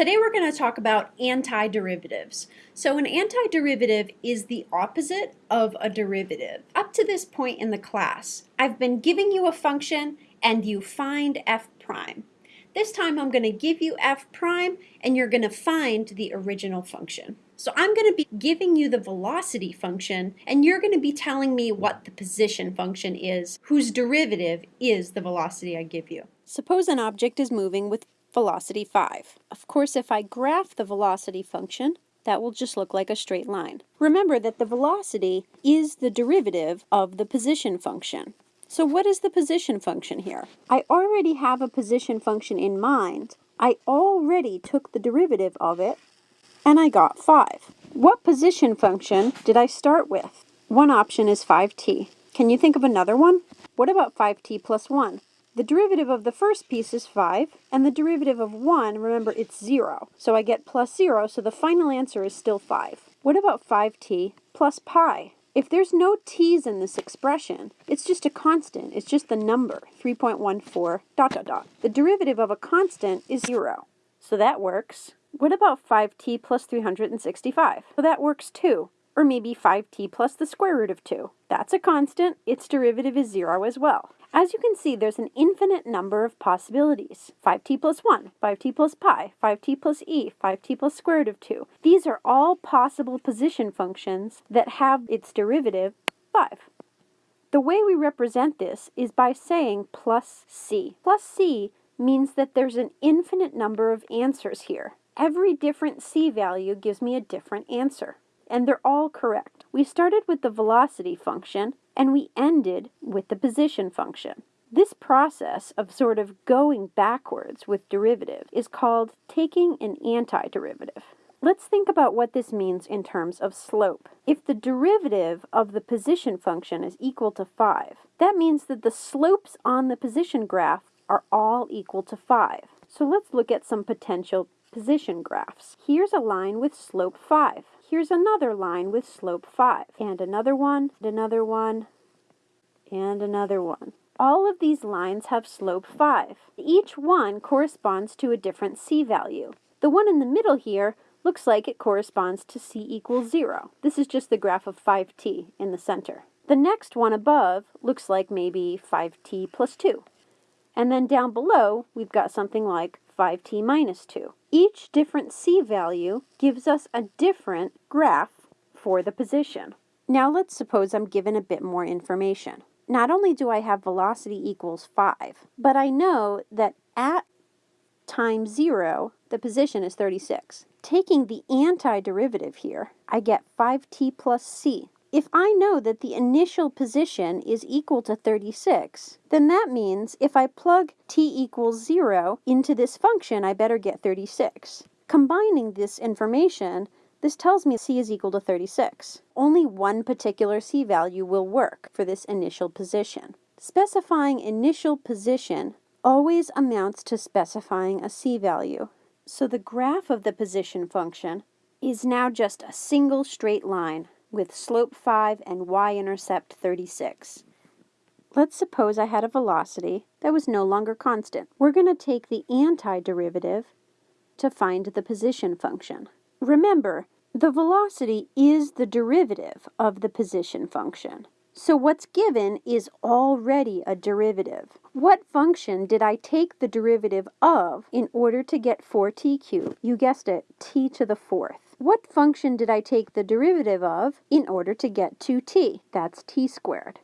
Today we're going to talk about antiderivatives. So an antiderivative is the opposite of a derivative. Up to this point in the class, I've been giving you a function and you find f prime. This time I'm going to give you f prime and you're going to find the original function. So I'm going to be giving you the velocity function and you're going to be telling me what the position function is whose derivative is the velocity I give you. Suppose an object is moving with velocity 5. Of course, if I graph the velocity function, that will just look like a straight line. Remember that the velocity is the derivative of the position function. So what is the position function here? I already have a position function in mind. I already took the derivative of it and I got 5. What position function did I start with? One option is 5t. Can you think of another one? What about 5t plus 1? The derivative of the first piece is 5, and the derivative of 1, remember, it's 0. So I get plus 0, so the final answer is still 5. What about 5t plus pi? If there's no t's in this expression, it's just a constant. It's just the number, 3.14 dot dot dot. The derivative of a constant is 0. So that works. What about 5t plus 365? So that works too. Or maybe 5t plus the square root of 2. That's a constant. Its derivative is 0 as well. As you can see, there's an infinite number of possibilities. 5t plus 1, 5t plus pi, 5t plus e, 5t plus square root of 2. These are all possible position functions that have its derivative 5. The way we represent this is by saying plus c. Plus c means that there's an infinite number of answers here. Every different c value gives me a different answer, and they're all correct. We started with the velocity function, and we ended with the position function. This process of sort of going backwards with derivative is called taking an antiderivative. Let's think about what this means in terms of slope. If the derivative of the position function is equal to 5, that means that the slopes on the position graph are all equal to 5. So let's look at some potential position graphs. Here's a line with slope 5. Here's another line with slope 5. And another one, and another one, and another one. All of these lines have slope 5. Each one corresponds to a different c value. The one in the middle here looks like it corresponds to c equals 0. This is just the graph of 5t in the center. The next one above looks like maybe 5t plus 2. And then down below, we've got something like 5t minus 2. Each different c value gives us a different graph for the position. Now let's suppose I'm given a bit more information. Not only do I have velocity equals 5, but I know that at time 0, the position is 36. Taking the antiderivative here, I get 5t plus c. If I know that the initial position is equal to 36, then that means if I plug t equals 0 into this function, I better get 36. Combining this information, this tells me c is equal to 36. Only one particular c value will work for this initial position. Specifying initial position always amounts to specifying a c value. So the graph of the position function is now just a single straight line with slope 5 and y-intercept 36. Let's suppose I had a velocity that was no longer constant. We're going to take the antiderivative to find the position function. Remember, the velocity is the derivative of the position function. So what's given is already a derivative. What function did I take the derivative of in order to get 4t cubed? You guessed it, t to the fourth. What function did I take the derivative of in order to get 2t? That's t squared.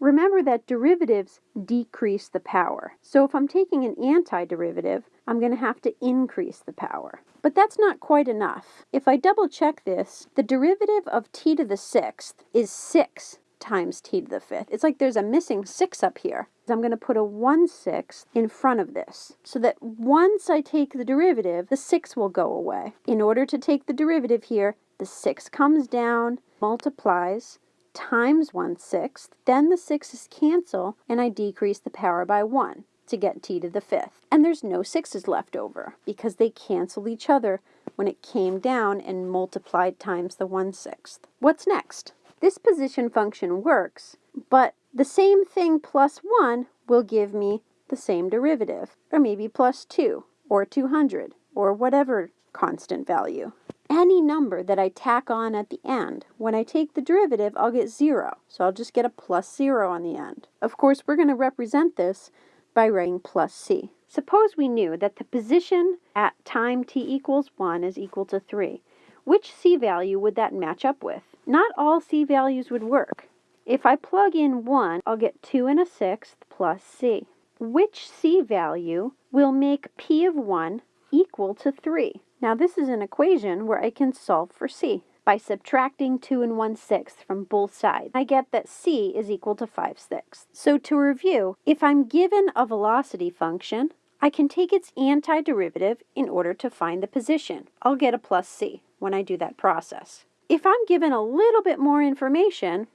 Remember that derivatives decrease the power. So if I'm taking an antiderivative, I'm going to have to increase the power. But that's not quite enough. If I double check this, the derivative of t to the sixth is 6 times t to the fifth. It's like there's a missing 6 up here. I'm going to put a 1 6 in front of this so that once I take the derivative, the 6 will go away. In order to take the derivative here, the 6 comes down, multiplies, times 1 6th, then the 6's cancel, and I decrease the power by 1 to get t to the fifth. And there's no 6's left over because they cancel each other when it came down and multiplied times the 1 6th. What's next? This position function works, but the same thing plus 1 will give me the same derivative, or maybe plus 2, or 200. or whatever constant value. Any number that I tack on at the end, when I take the derivative, I'll get 0. So I'll just get a plus 0 on the end. Of course, we're going to represent this by writing plus c. Suppose we knew that the position at time t equals 1 is equal to 3. Which c value would that match up with? Not all c values would work. If I plug in 1, I'll get 2 and a sixth plus c. Which c value will make p of 1 equal to 3? Now this is an equation where I can solve for c by subtracting 2 and 1 sixth from both sides. I get that c is equal to 5 sixths. So to review, if I'm given a velocity function, I can take its antiderivative in order to find the position. I'll get a plus c when I do that process. If I'm given a little bit more information,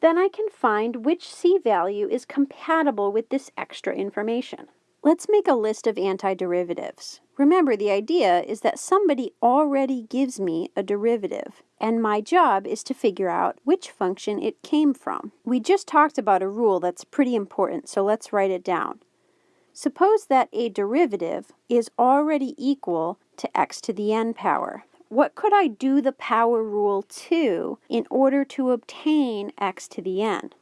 then I can find which c value is compatible with this extra information. Let's make a list of antiderivatives. Remember, the idea is that somebody already gives me a derivative, and my job is to figure out which function it came from. We just talked about a rule that's pretty important, so let's write it down. Suppose that a derivative is already equal to x to the n power. What could I do the power rule to in order to obtain x to the n?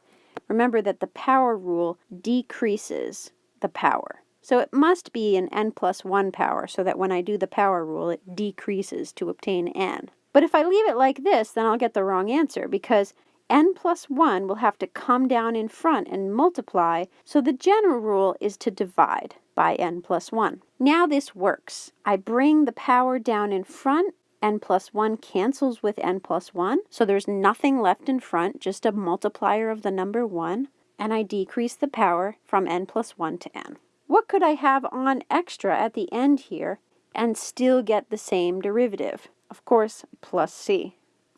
Remember that the power rule decreases the power. So it must be an n plus 1 power so that when I do the power rule, it decreases to obtain n. But if I leave it like this, then I'll get the wrong answer because n plus 1 will have to come down in front and multiply, so the general rule is to divide by n plus 1. Now this works. I bring the power down in front, n plus 1 cancels with n plus 1, so there's nothing left in front, just a multiplier of the number 1, and I decrease the power from n plus 1 to n. What could I have on extra at the end here and still get the same derivative? Of course, plus c.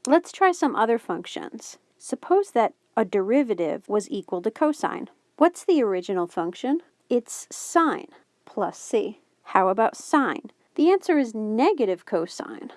Let's try some other functions. Suppose that a derivative was equal to cosine. What's the original function? It's sine plus c. How about sine? The answer is negative cosine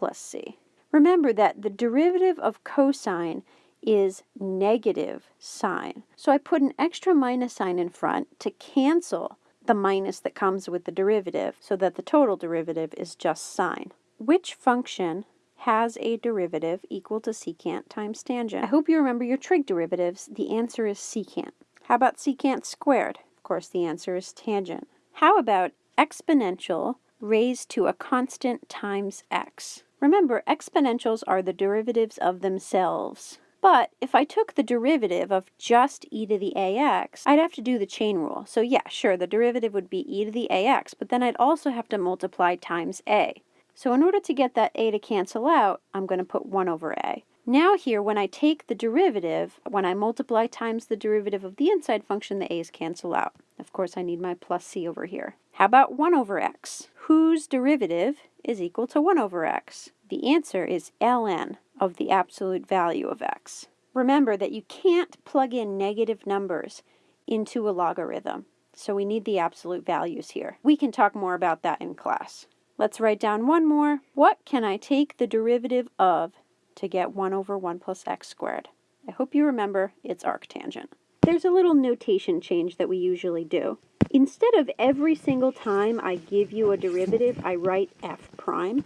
plus c. Remember that the derivative of cosine is negative sine. So I put an extra minus sign in front to cancel the minus that comes with the derivative so that the total derivative is just sine. Which function has a derivative equal to secant times tangent. I hope you remember your trig derivatives. The answer is secant. How about secant squared? Of course, the answer is tangent. How about exponential raised to a constant times x? Remember, exponentials are the derivatives of themselves. But if I took the derivative of just e to the ax, I'd have to do the chain rule. So yeah, sure, the derivative would be e to the ax, but then I'd also have to multiply times a. So in order to get that a to cancel out, I'm going to put 1 over a. Now here, when I take the derivative, when I multiply times the derivative of the inside function, the a's cancel out. Of course, I need my plus c over here. How about 1 over x? Whose derivative is equal to 1 over x? The answer is ln of the absolute value of x. Remember that you can't plug in negative numbers into a logarithm, so we need the absolute values here. We can talk more about that in class. Let's write down one more. What can I take the derivative of to get 1 over 1 plus x squared? I hope you remember it's arctangent. There's a little notation change that we usually do. Instead of every single time I give you a derivative, I write f prime.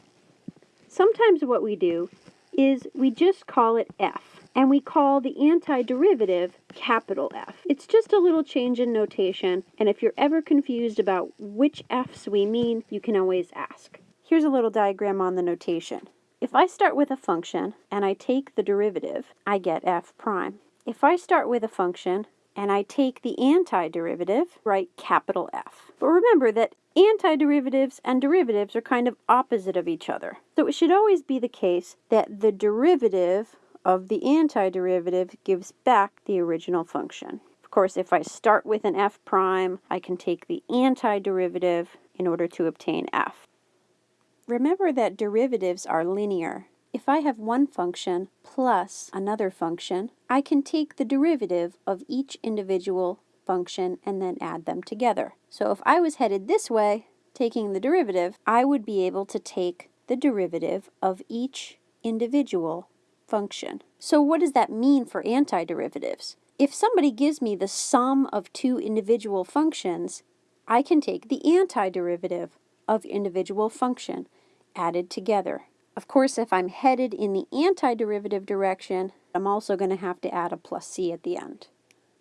Sometimes what we do is we just call it f, and we call the antiderivative capital F. It's just a little change in notation, and if you're ever confused about which f's we mean, you can always ask. Here's a little diagram on the notation. If I start with a function and I take the derivative, I get f prime. If I start with a function and I take the antiderivative, write capital F. But remember that antiderivatives and derivatives are kind of opposite of each other. So it should always be the case that the derivative of the antiderivative gives back the original function. Of course, if I start with an f prime, I can take the antiderivative in order to obtain f. Remember that derivatives are linear. If I have one function plus another function, I can take the derivative of each individual function and then add them together. So if I was headed this way, taking the derivative, I would be able to take the derivative of each individual function. So what does that mean for antiderivatives? If somebody gives me the sum of two individual functions, I can take the antiderivative of individual function added together. Of course, if I'm headed in the antiderivative direction, I'm also going to have to add a plus c at the end.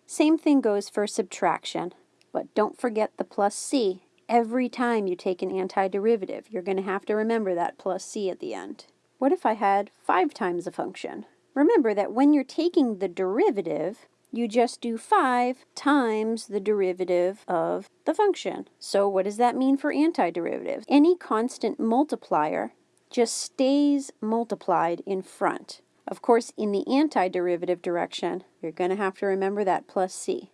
Same thing goes for subtraction, but don't forget the plus c every time you take an antiderivative. You're going to have to remember that plus c at the end. What if I had 5 times a function? Remember that when you're taking the derivative, you just do 5 times the derivative of the function. So what does that mean for antiderivatives? Any constant multiplier just stays multiplied in front. Of course, in the antiderivative direction, you're going to have to remember that plus c.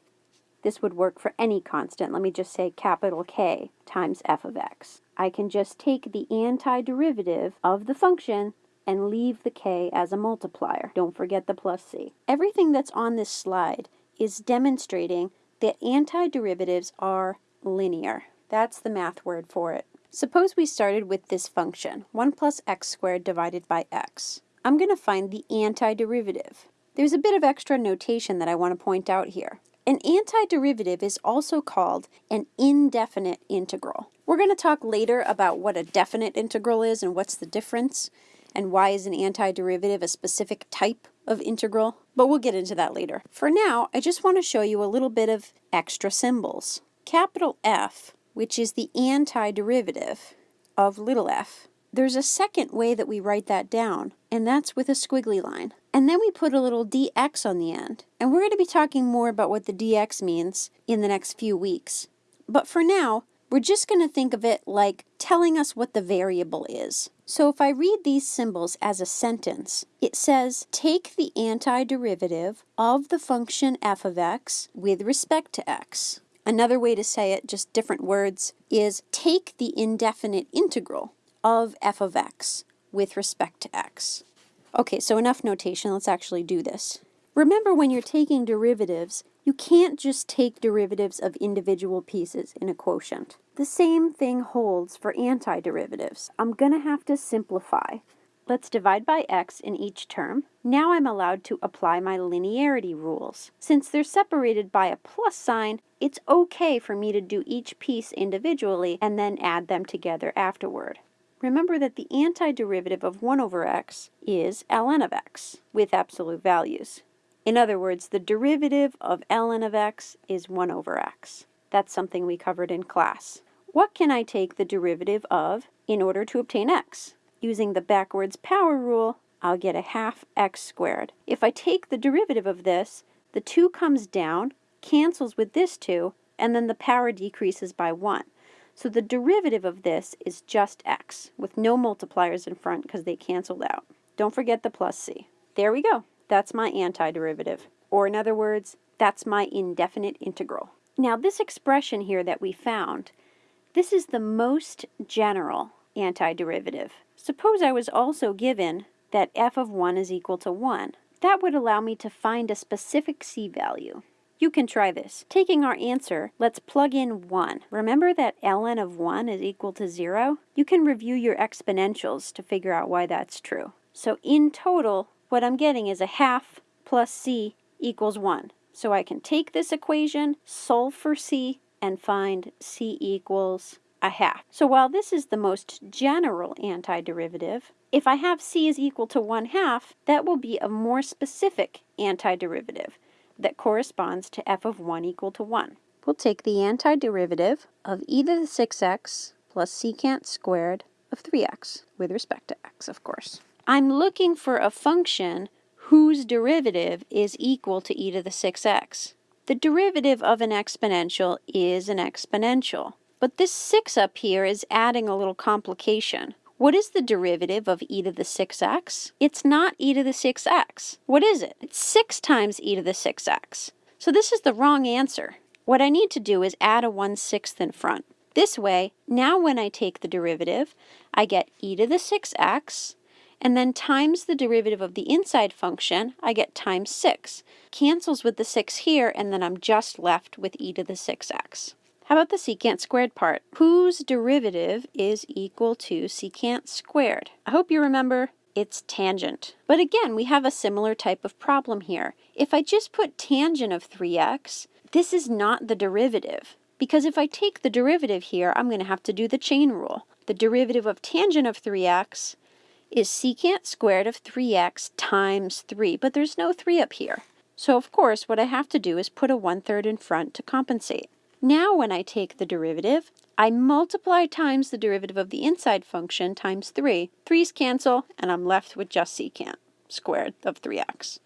This would work for any constant. Let me just say capital K times f of x. I can just take the antiderivative of the function and leave the k as a multiplier. Don't forget the plus c. Everything that's on this slide is demonstrating that antiderivatives are linear. That's the math word for it. Suppose we started with this function, 1 plus x squared divided by x. I'm going to find the antiderivative. There's a bit of extra notation that I want to point out here. An antiderivative is also called an indefinite integral. We're going to talk later about what a definite integral is and what's the difference and why is an antiderivative a specific type of integral, but we'll get into that later. For now, I just want to show you a little bit of extra symbols. Capital F which is the antiderivative of little f. There's a second way that we write that down, and that's with a squiggly line. And then we put a little dx on the end. And we're going to be talking more about what the dx means in the next few weeks. But for now, we're just going to think of it like telling us what the variable is. So if I read these symbols as a sentence, it says take the antiderivative of the function f of x with respect to x. Another way to say it, just different words, is take the indefinite integral of f of x with respect to x. Okay, so enough notation, let's actually do this. Remember when you're taking derivatives, you can't just take derivatives of individual pieces in a quotient. The same thing holds for antiderivatives. I'm going to have to simplify. Let's divide by x in each term. Now I'm allowed to apply my linearity rules. Since they're separated by a plus sign, it's okay for me to do each piece individually and then add them together afterward. Remember that the antiderivative of 1 over x is ln of x with absolute values. In other words, the derivative of ln of x is 1 over x. That's something we covered in class. What can I take the derivative of in order to obtain x? Using the backwards power rule, I'll get a half x squared. If I take the derivative of this, the 2 comes down, cancels with this 2, and then the power decreases by 1. So the derivative of this is just x, with no multipliers in front because they canceled out. Don't forget the plus c. There we go. That's my antiderivative. Or in other words, that's my indefinite integral. Now this expression here that we found, this is the most general antiderivative. Suppose I was also given that f of 1 is equal to 1. That would allow me to find a specific c value. You can try this. Taking our answer, let's plug in 1. Remember that ln of 1 is equal to 0? You can review your exponentials to figure out why that's true. So in total, what I'm getting is a half plus c equals 1. So I can take this equation, solve for c, and find c equals a half. So while this is the most general antiderivative, if I have c is equal to 1 half, that will be a more specific antiderivative that corresponds to f of 1 equal to 1. We'll take the antiderivative of e to the 6x plus secant squared of 3x, with respect to x, of course. I'm looking for a function whose derivative is equal to e to the 6x. The derivative of an exponential is an exponential. But this 6 up here is adding a little complication. What is the derivative of e to the 6x? It's not e to the 6x. What is it? It's 6 times e to the 6x. So this is the wrong answer. What I need to do is add a 1 6th in front. This way, now when I take the derivative, I get e to the 6x, and then times the derivative of the inside function, I get times 6. Cancels with the 6 here, and then I'm just left with e to the 6x. How about the secant squared part? Whose derivative is equal to secant squared? I hope you remember it's tangent. But again, we have a similar type of problem here. If I just put tangent of 3x, this is not the derivative. because if I take the derivative here, I'm going to have to do the chain rule. The derivative of tangent of 3x is secant squared of 3x times 3, but there's no 3 up here. So of course, what I have to do is put a 1 third in front to compensate. Now when I take the derivative, I multiply times the derivative of the inside function times 3. 3's cancel, and I'm left with just secant squared of 3x.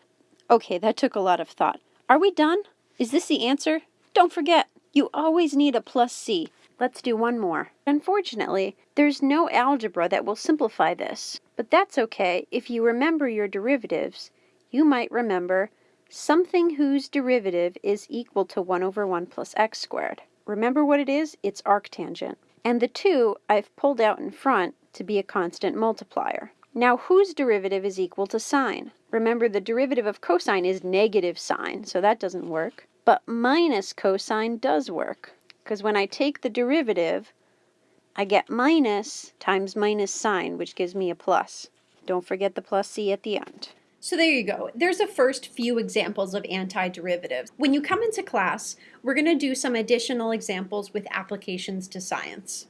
Okay, that took a lot of thought. Are we done? Is this the answer? Don't forget, you always need a plus c. Let's do one more. Unfortunately, there's no algebra that will simplify this, but that's okay. If you remember your derivatives, you might remember something whose derivative is equal to 1 over 1 plus x squared. Remember what it is? It's arctangent. And the 2 I've pulled out in front to be a constant multiplier. Now whose derivative is equal to sine? Remember the derivative of cosine is negative sine, so that doesn't work. But minus cosine does work, because when I take the derivative, I get minus times minus sine, which gives me a plus. Don't forget the plus c at the end. So there you go. There's the first few examples of antiderivatives. When you come into class, we're going to do some additional examples with applications to science.